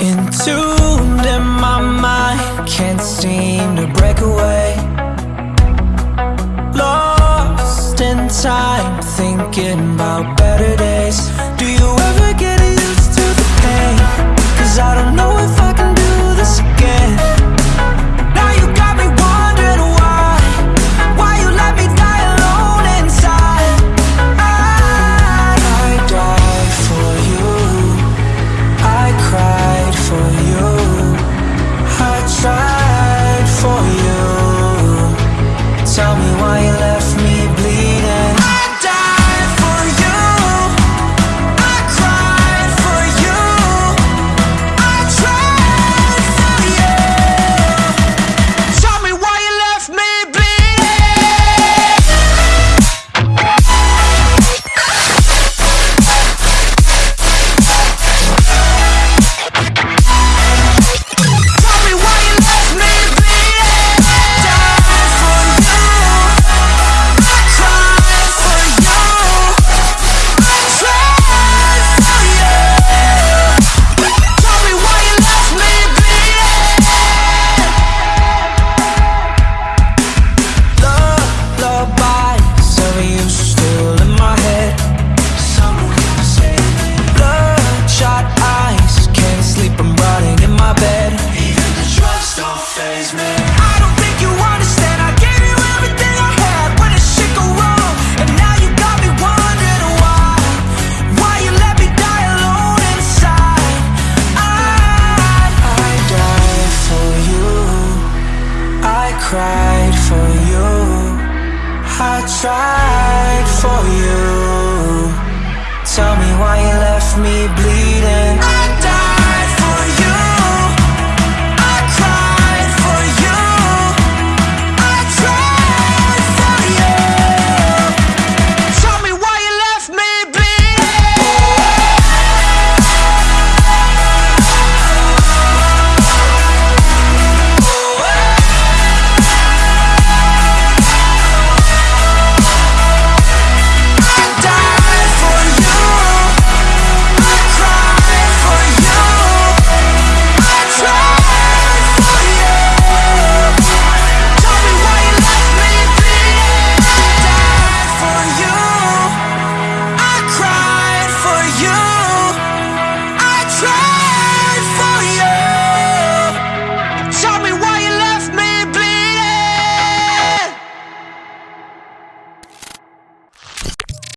In in my mind, can't seem to break away. Lost in time, thinking about better days. cried for you. I tried for you. Tell me why you left me bleeding.